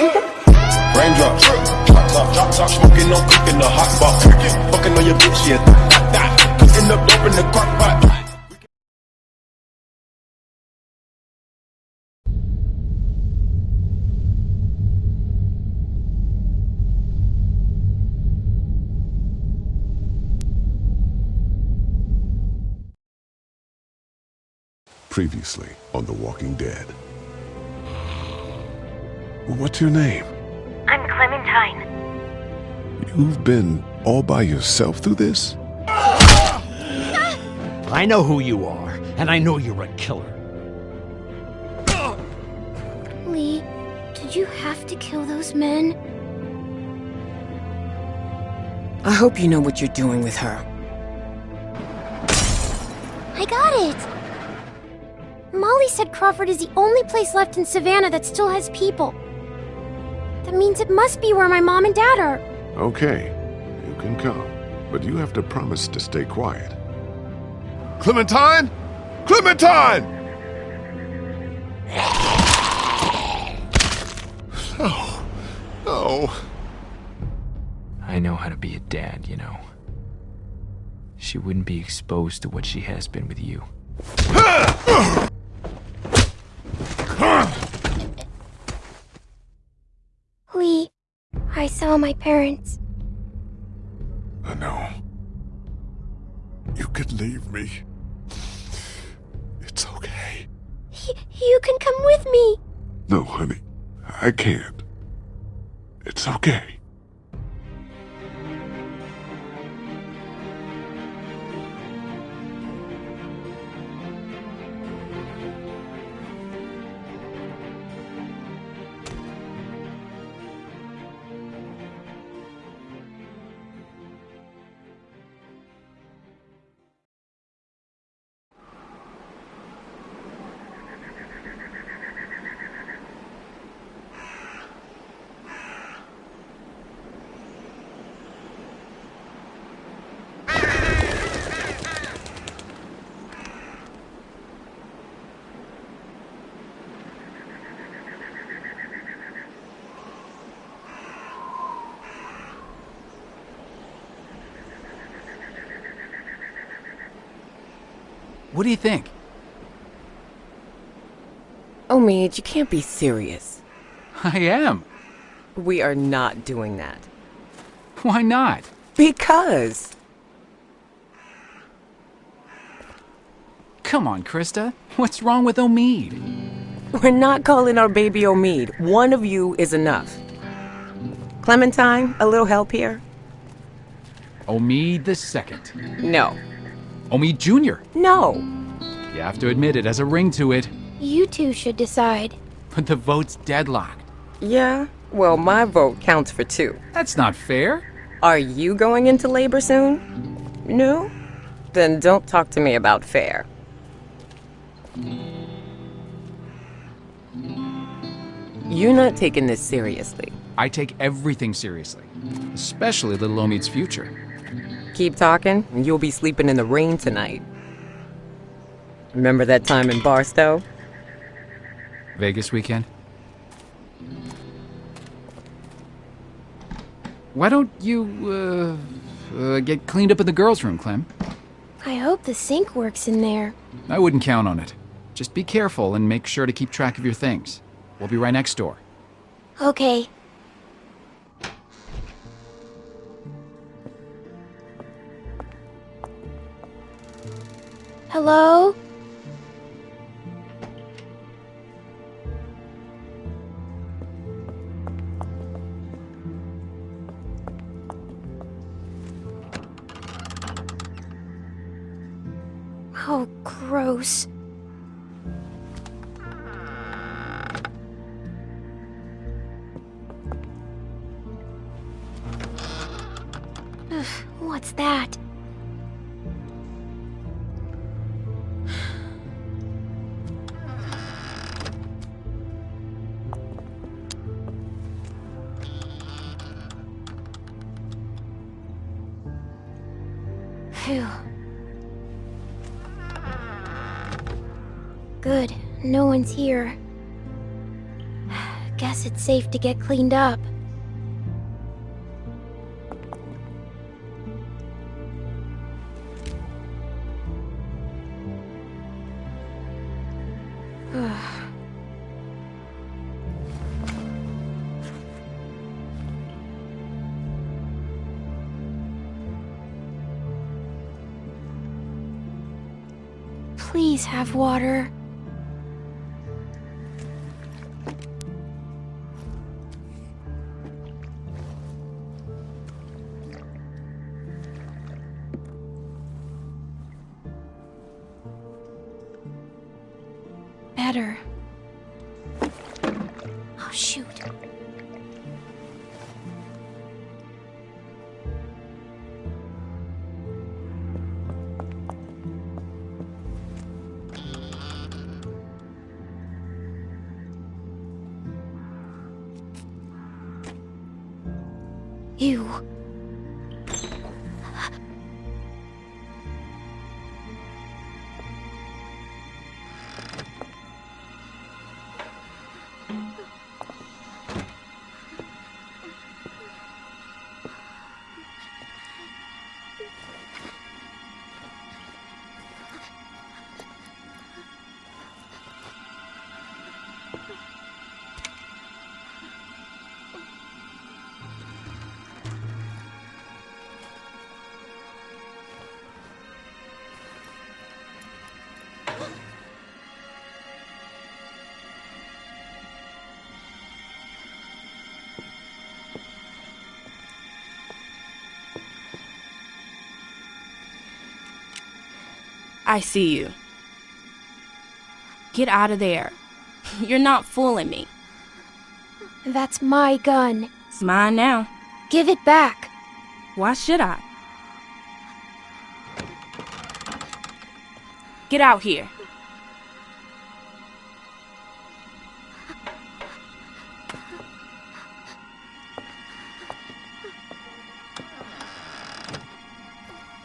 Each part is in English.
Raindrops, drop top, drop top, smoking on cooking the hot. Fucking on your bitch, yeah, that, that. Cooking in the crock pot. Previously on The Walking Dead. What's your name? I'm Clementine. You've been all by yourself through this? I know who you are, and I know you're a killer. Lee, did you have to kill those men? I hope you know what you're doing with her. I got it! Molly said Crawford is the only place left in Savannah that still has people. That means it must be where my mom and dad are. Okay, you can come, but you have to promise to stay quiet. Clementine? Clementine! No. No. I know how to be a dad, you know. She wouldn't be exposed to what she has been with you. Lee, I saw my parents. I know. You could leave me. It's okay. Y you can come with me. No, honey. I can't. It's okay. What do you think? Omid, you can't be serious. I am. We are not doing that. Why not? Because. Come on, Christa. What's wrong with Omid? We're not calling our baby Omid. One of you is enough. Clementine, a little help here? Omid the second. No. Omid Jr. No. You have to admit it has a ring to it, You two should decide. but the vote's deadlocked. Yeah? Well, my vote counts for two. That's not fair. Are you going into labor soon? No? Then don't talk to me about fair. You're not taking this seriously. I take everything seriously, especially little Omid's future. Keep talking, and you'll be sleeping in the rain tonight. Remember that time in Barstow? Vegas weekend? Why don't you, uh, uh, get cleaned up in the girls' room, Clem? I hope the sink works in there. I wouldn't count on it. Just be careful and make sure to keep track of your things. We'll be right next door. Okay. Hello? Oh, gross. Ugh, What's that? No one's here. Guess it's safe to get cleaned up. Please have water. Better. Oh, shoot. I see you. Get out of there. You're not fooling me. That's my gun. It's mine now. Give it back. Why should I? Get out here.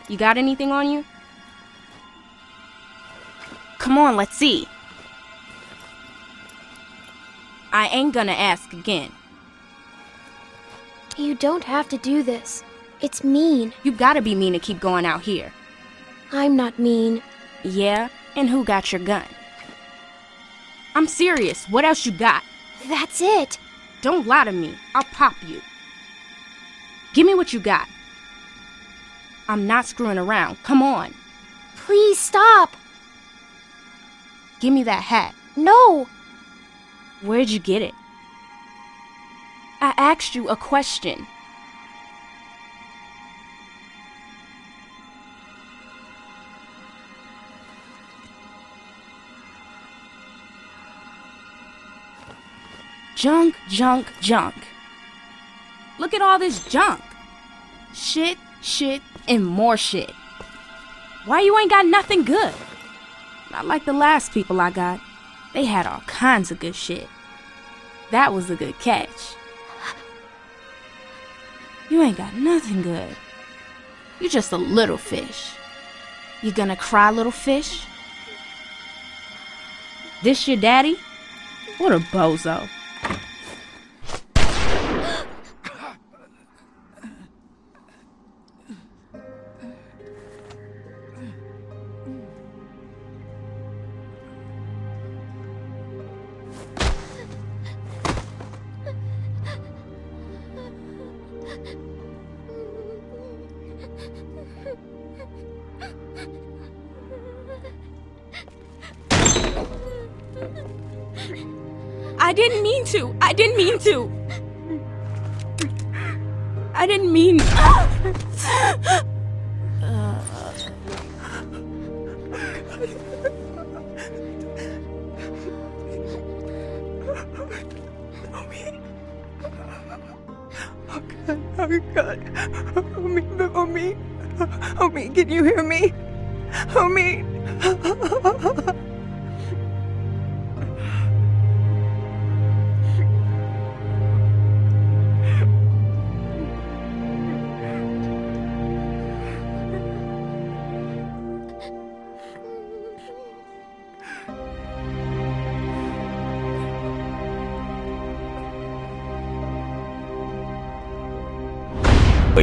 You got anything on you? Come on, let's see. I ain't gonna ask again. You don't have to do this. It's mean. You gotta be mean to keep going out here. I'm not mean. Yeah? And who got your gun? I'm serious. What else you got? That's it. Don't lie to me. I'll pop you. Give me what you got. I'm not screwing around. Come on. Please stop. Give me that hat. No. Where'd you get it? I asked you a question. Junk, junk, junk. Look at all this junk. Shit, shit, and more shit. Why you ain't got nothing good? Not like the last people I got. They had all kinds of good shit. That was a good catch. You ain't got nothing good. You're just a little fish. You gonna cry, little fish? This your daddy? What a bozo. I didn't mean to. I didn't mean. Oh God. Omi, Omi. Omi, can you hear me?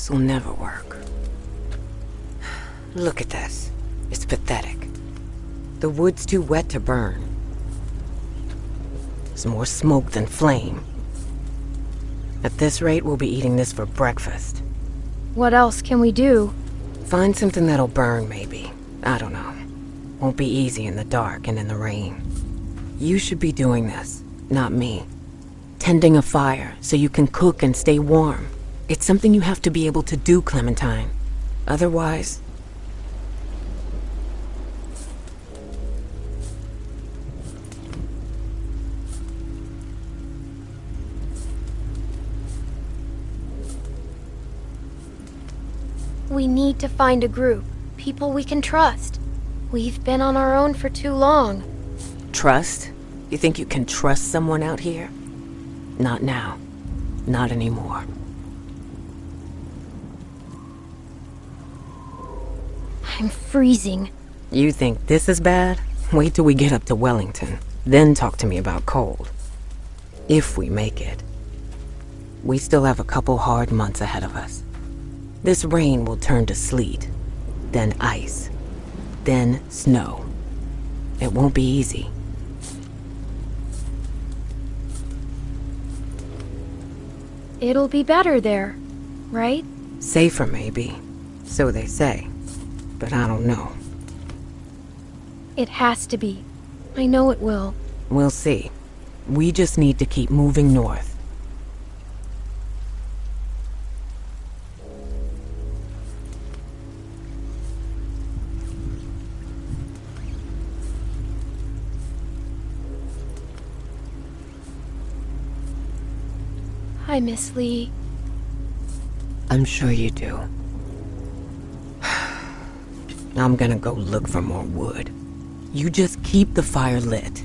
This will never work. Look at this. It's pathetic. The wood's too wet to burn. There's more smoke than flame. At this rate, we'll be eating this for breakfast. What else can we do? Find something that'll burn, maybe. I don't know. Won't be easy in the dark and in the rain. You should be doing this, not me. Tending a fire so you can cook and stay warm. It's something you have to be able to do, Clementine. Otherwise... We need to find a group. People we can trust. We've been on our own for too long. Trust? You think you can trust someone out here? Not now. Not anymore. I'm freezing. You think this is bad? Wait till we get up to Wellington. Then talk to me about cold. If we make it. We still have a couple hard months ahead of us. This rain will turn to sleet, then ice, then snow. It won't be easy. It'll be better there, right? Safer, maybe. So they say. But I don't know. It has to be. I know it will. We'll see. We just need to keep moving north. Hi, Miss Lee. I'm sure you do. I'm gonna go look for more wood. You just keep the fire lit.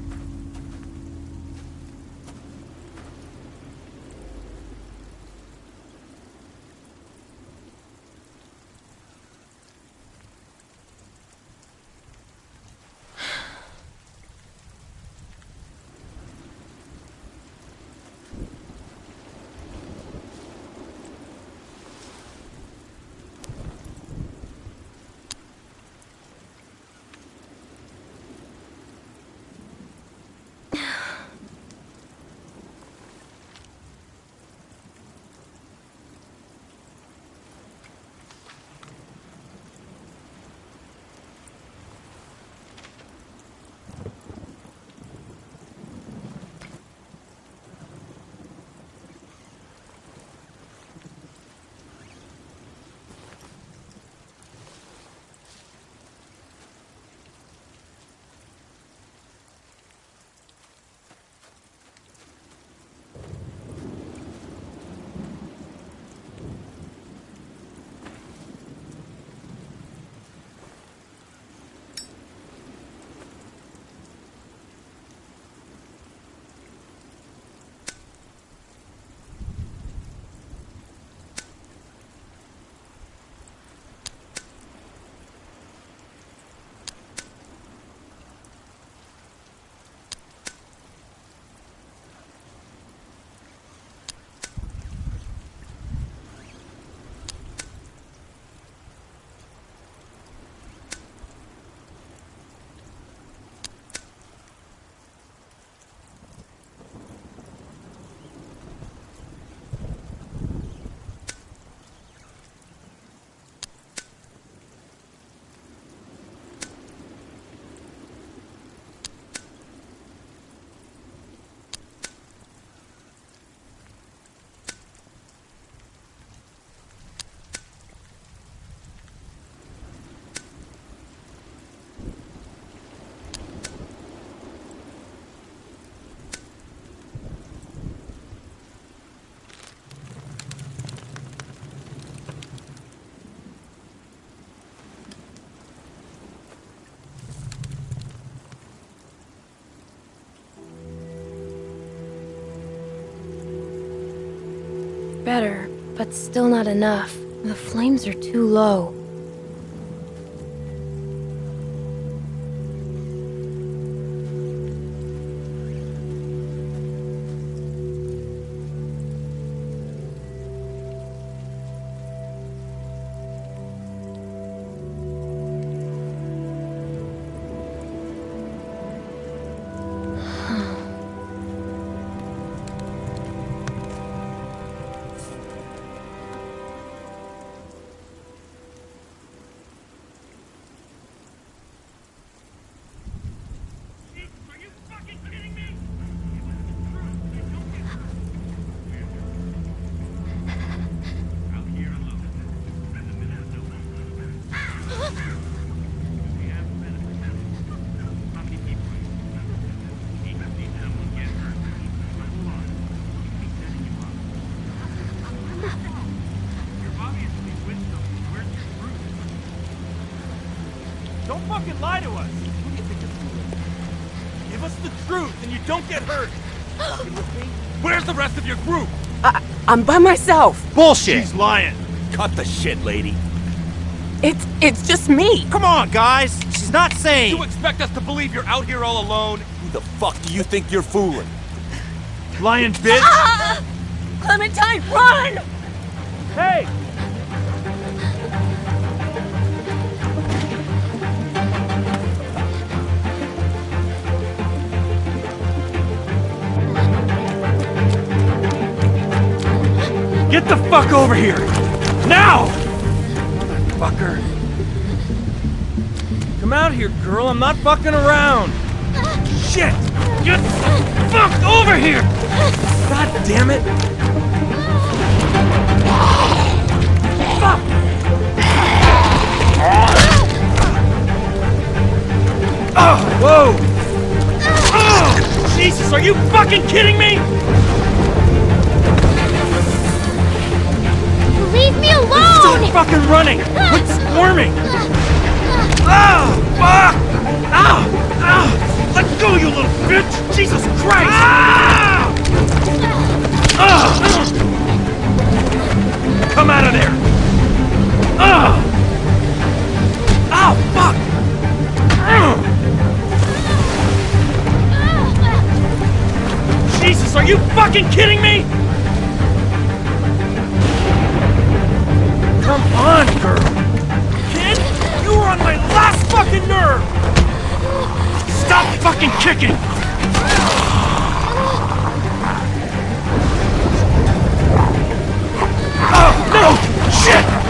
Better, but still not enough. The flames are too low. I'm by myself. Bullshit! She's lying! Cut the shit, lady! It's it's just me. Come on, guys! She's not sane! You expect us to believe you're out here all alone? Who the fuck do you think you're fooling? Lying bitch! Ah! Clementine, run! Hey! Get the fuck over here! Now! Fucker. Come out here, girl. I'm not fucking around. Shit! Get the fuck over here! God damn it! Fuck! Oh, whoa! Oh, Jesus, are you fucking kidding me? Leave me alone! Stop alone! fucking running! Quit squirming! Ah! Fuck! Ah! Ah! Let go, you little bitch! Jesus Christ! Ah! Ah! Come out of there! Ah! Oh, fuck! Jesus, are you fucking kidding me? On, girl! Kid, you were on my last fucking nerve! Stop fucking kicking! Oh, no! Shit!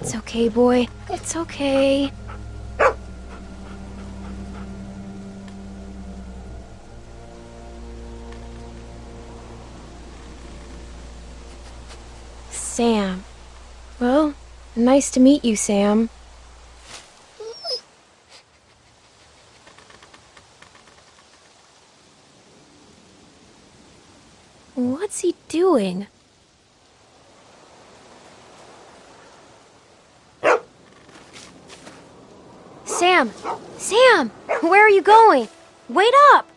It's okay, boy. It's okay. Sam. Well, nice to meet you, Sam. What's he doing? Sam! Sam! Where are you going? Wait up!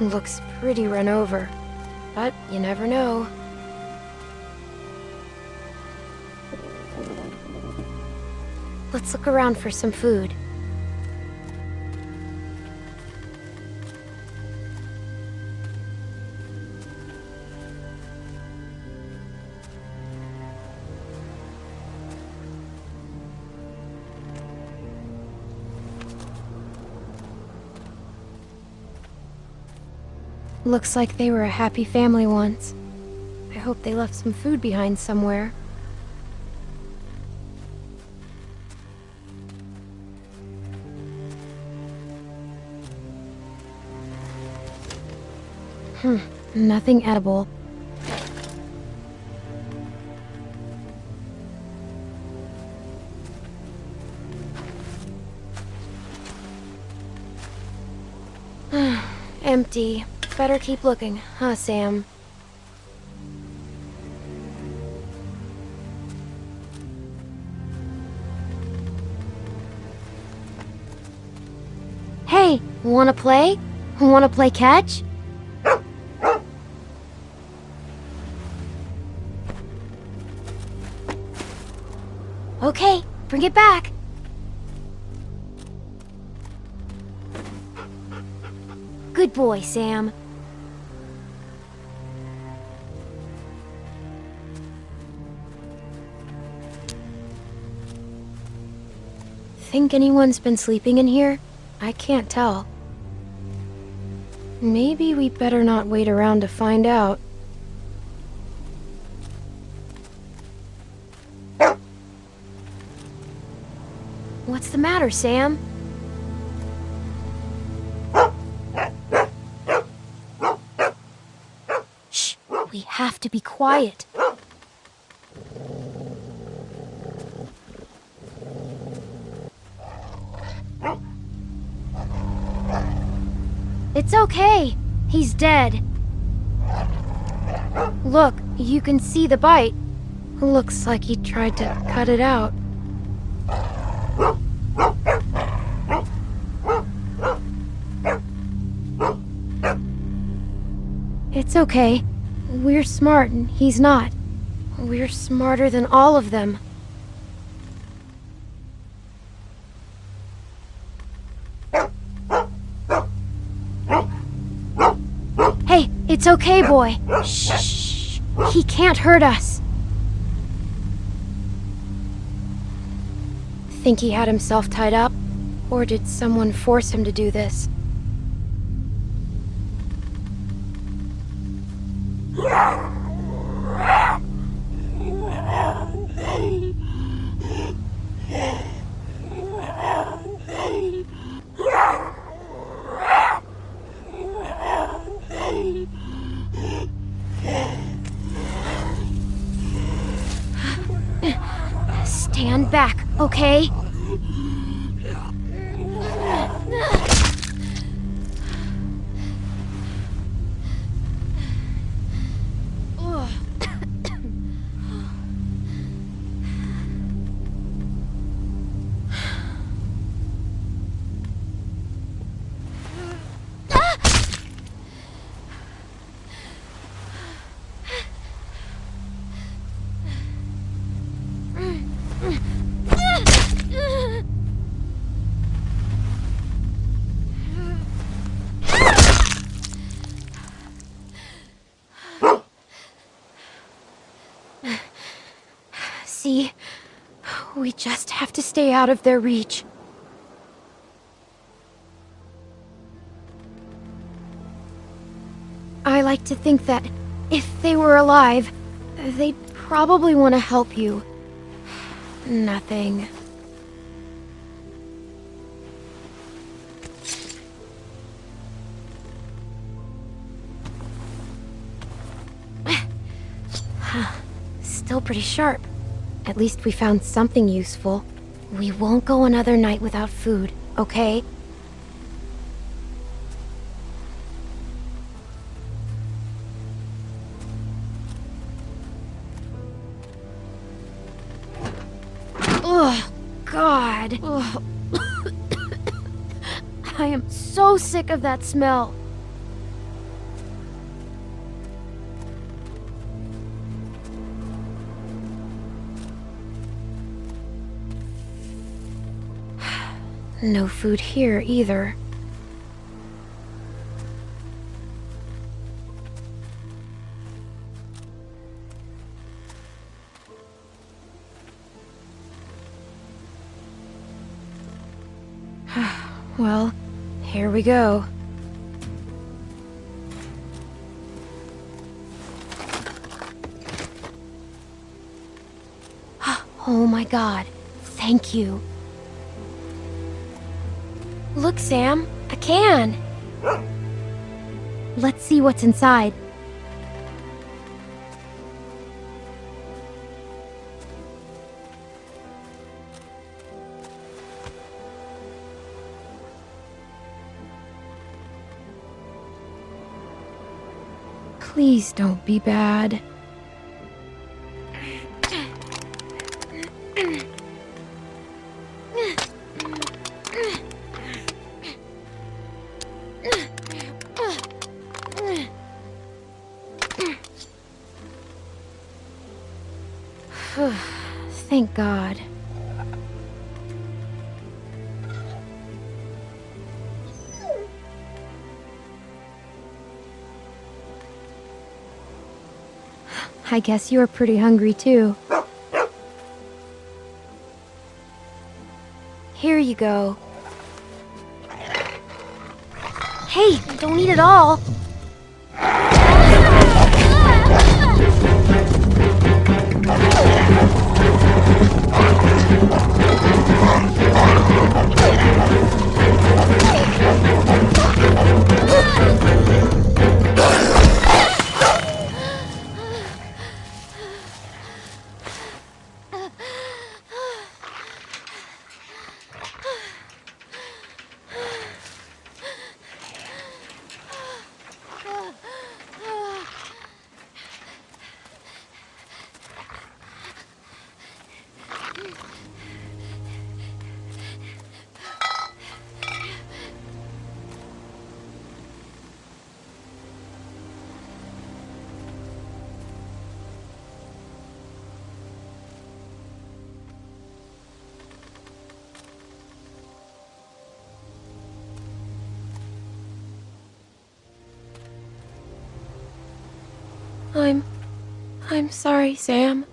Looks pretty run over, but you never know. Let's look around for some food. Looks like they were a happy family once. I hope they left some food behind somewhere. Hmm, nothing edible. Empty. Better keep looking, huh, Sam? Hey, wanna play? Wanna play catch? Okay, bring it back. Good boy, Sam. Think anyone's been sleeping in here? I can't tell. Maybe we better not wait around to find out. What's the matter, Sam? Shh! We have to be quiet. It's okay. He's dead. Look, you can see the bite. Looks like he tried to cut it out. It's okay. We're smart and he's not. We're smarter than all of them. It's okay, boy. Shh. He can't hurt us. Think he had himself tied up? Or did someone force him to do this? Okay? See? We just have to stay out of their reach. I like to think that if they were alive, they'd probably want to help you. Nothing. Still pretty sharp. At least we found something useful. We won't go another night without food, okay? Ugh, God. Ugh. I am so sick of that smell. No food here either. well, here we go. Oh my god, thank you. Look, Sam, a can. Let's see what's inside. Please don't be bad. God. I guess you're pretty hungry too. Here you go. Hey, don't eat it all. I'm. Sorry, Sam.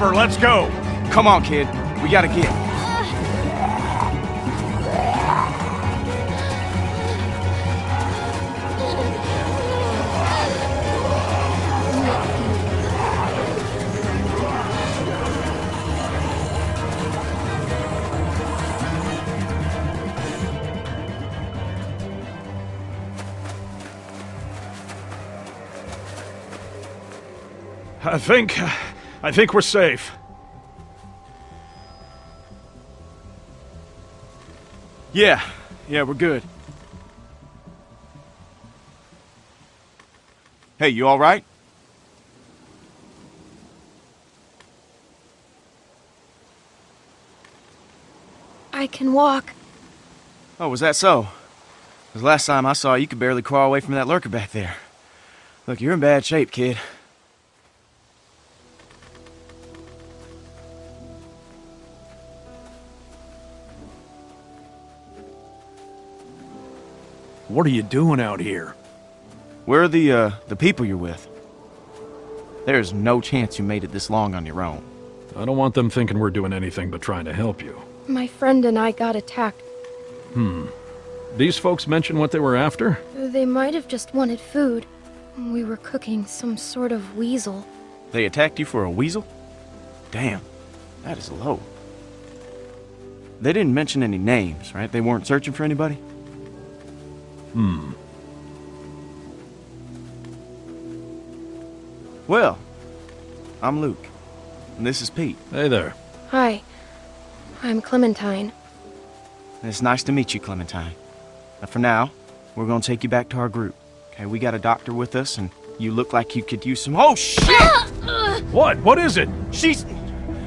Let's go. Come on, kid. We gotta get. I think... Uh, I think we're safe. Yeah, yeah, we're good. Hey, you alright? I can walk. Oh, was that so? Because last time I saw you, you could barely crawl away from that lurker back there. Look, you're in bad shape, kid. What are you doing out here? Where are the, uh, the people you're with? There's no chance you made it this long on your own. I don't want them thinking we're doing anything but trying to help you. My friend and I got attacked. Hmm. These folks mention what they were after? They might have just wanted food. We were cooking some sort of weasel. They attacked you for a weasel? Damn, that is low. They didn't mention any names, right? They weren't searching for anybody? Hmm. Well, I'm Luke, and this is Pete. Hey there. Hi. I'm Clementine. It's nice to meet you, Clementine. Now, for now, we're gonna take you back to our group. Okay, we got a doctor with us, and you look like you could use some- Oh, shit! What? What is it? She's...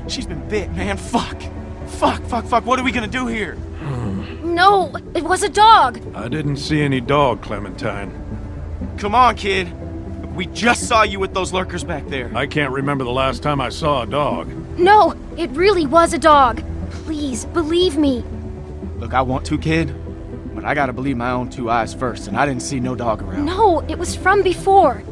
She's been bit, man. Fuck. Fuck, fuck, fuck. What are we gonna do here? No, it was a dog. I didn't see any dog, Clementine. Come on, kid. We just saw you with those lurkers back there. I can't remember the last time I saw a dog. No, it really was a dog. Please, believe me. Look, I want to, kid, but I gotta believe my own two eyes first, and I didn't see no dog around. No, it was from before.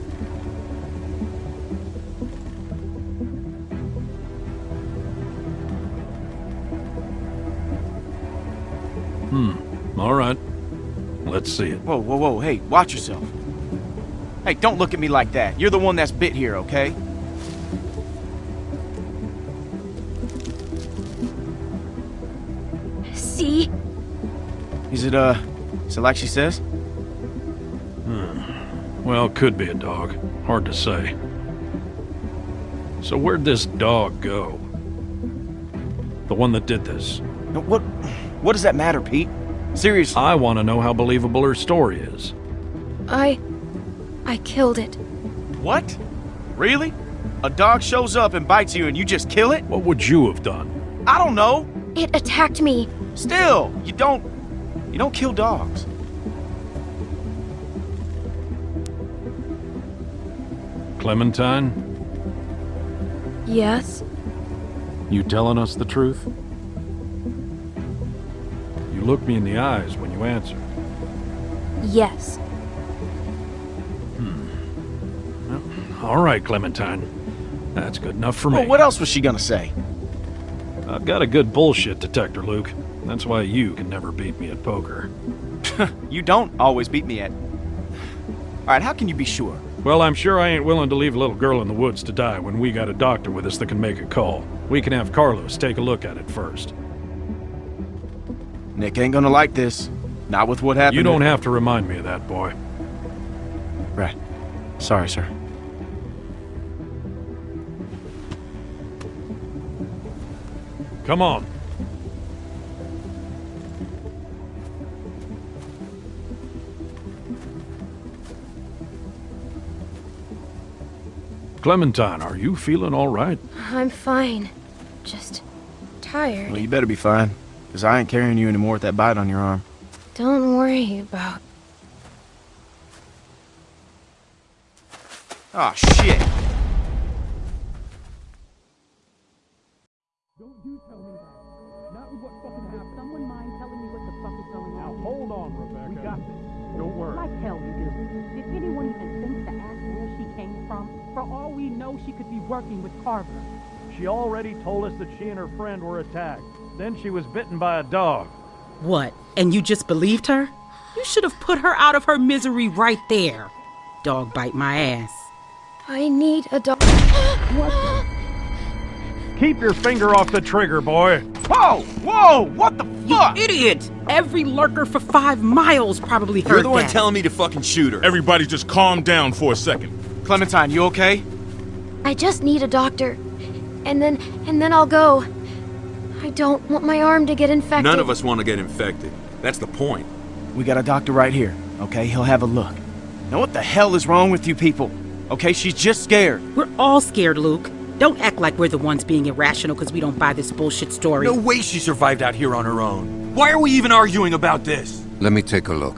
All right. Let's see it. Whoa, whoa, whoa. Hey, watch yourself. Hey, don't look at me like that. You're the one that's bit here, okay? See? Is it, uh, is it like she says? Hmm. Well, could be a dog. Hard to say. So where'd this dog go? The one that did this. No, What, what does that matter, Pete? Seriously. I want to know how believable her story is. I... I killed it. What? Really? A dog shows up and bites you and you just kill it? What would you have done? I don't know. It attacked me. Still, you don't, you don't kill dogs. Clementine, Yes? you telling us the truth? You look me in the eyes when you answer. Yes. Hmm. All right, Clementine. That's good enough for me. Well, what else was she gonna say? I've got a good bullshit detector, Luke. That's why you can never beat me at poker. You don't always beat me at. All right, how can you be sure? Well, I'm sure I ain't willing to leave a little girl in the woods to die when we got a doctor with us that can make a call. We can have Carlos take a look at it first. Nick ain't gonna like this. Not with what happened. You don't have to remind me of that, boy. Right. Sorry, sir. Come on. Clementine, are you feeling all right? I'm fine. Just tired. Well, you better be fine, because I ain't carrying you anymore with that bite on your arm. Don't worry about... Oh, shit. Don't you tell me that. Not with what fucking happened. Someone mind telling me what the fuck is going on? Now, hold on, Rebecca. We got this. Don't worry. Like hell you do. Did anyone even think to ask where she came from? For all we know, she could be working with Carver. She already told us that she and her friend were attacked. Then she was bitten by a dog. What? And you just believed her? You should have put her out of her misery right there. Dog bite my ass. I need a dog. What? Keep your finger off the trigger, boy. Whoa! Whoa! What the fuck? Idiot! Every lurker for five miles probably heard You're the one that. telling me to fucking shoot her. Everybody just calm down for a second. Clementine, you okay? I just need a doctor. And then, and then I'll go. I don't want my arm to get infected. None of us want to get infected. That's the point. We got a doctor right here, okay? He'll have a look. Now what the hell is wrong with you people? Okay, she's just scared. We're all scared, Luke. Don't act like we're the ones being irrational because we don't buy this bullshit story. No way she survived out here on her own. Why are we even arguing about this? Let me take a look.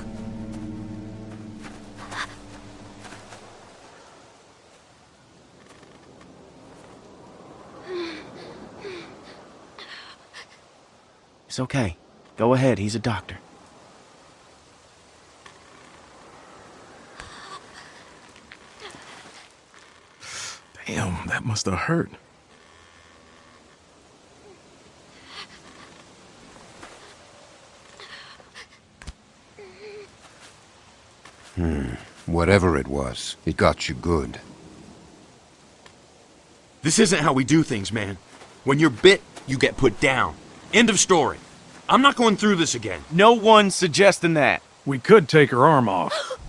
It's okay. Go ahead, he's a doctor. Damn, that must have hurt. Hmm. Whatever it was, it got you good. This isn't how we do things, man. When you're bit, you get put down. End of story. I'm not going through this again. No one's suggesting that. We could take her arm off.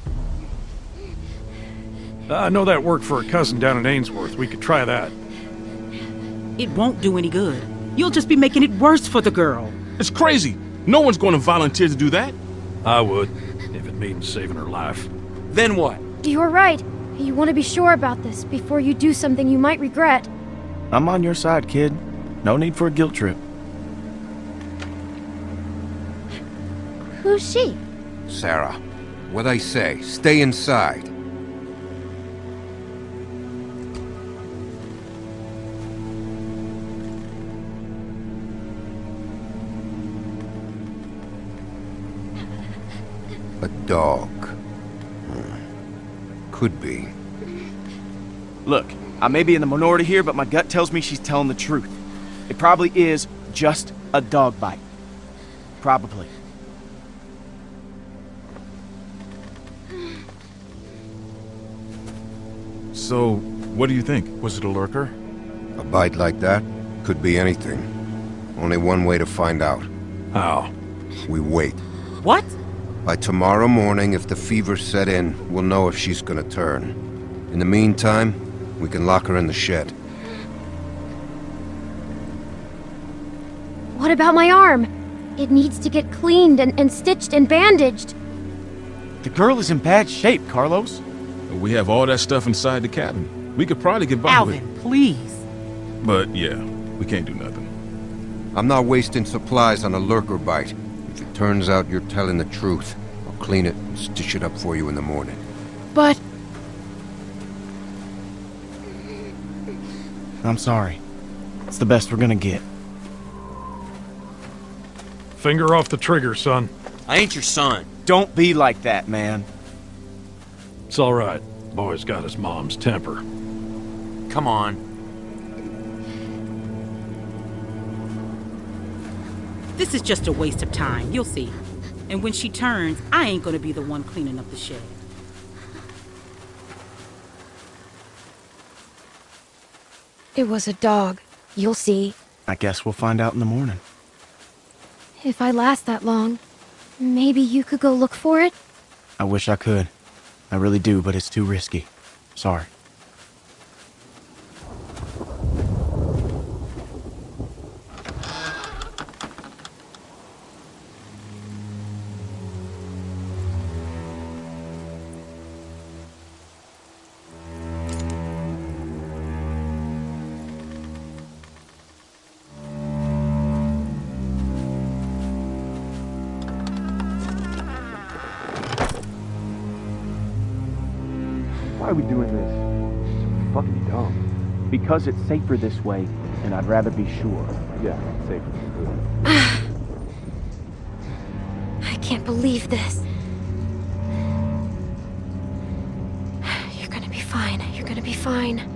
I know that worked for a cousin down in Ainsworth. We could try that. It won't do any good. You'll just be making it worse for the girl. It's crazy. No one's going to volunteer to do that. I would, if it means saving her life. Then what? You're right. You want to be sure about this before you do something you might regret. I'm on your side, kid. No need for a guilt trip. Who's she? Sarah, what I say, stay inside. A dog. Hmm. Could be. Look, I may be in the minority here, but my gut tells me she's telling the truth. It probably is just a dog bite. Probably. So, what do you think? Was it a lurker? A bite like that could be anything. Only one way to find out. How? We wait. What? By tomorrow morning, if the fever set in, we'll know if she's gonna turn. In the meantime, we can lock her in the shed. What about my arm? It needs to get cleaned and, and stitched and bandaged. The girl is in bad shape, Carlos. We have all that stuff inside the cabin. We could probably get by Alvin, with please. But yeah, we can't do nothing. I'm not wasting supplies on a lurker bite. If it turns out you're telling the truth, I'll clean it and stitch it up for you in the morning. But I'm sorry. It's the best we're gonna get. Finger off the trigger, son. I ain't your son. Don't be like that, man. It's all right. Boy's got his mom's temper. Come on. This is just a waste of time. You'll see. And when she turns, I ain't gonna be the one cleaning up the shed. it was a dog. You'll see. I guess we'll find out in the morning. If I last that long, maybe you could go look for it? I wish I could. I really do, but it's too risky. Sorry. Because it's safer this way, and I'd rather be sure. Yeah, safer. I can't believe this. You're gonna be fine. You're gonna be fine.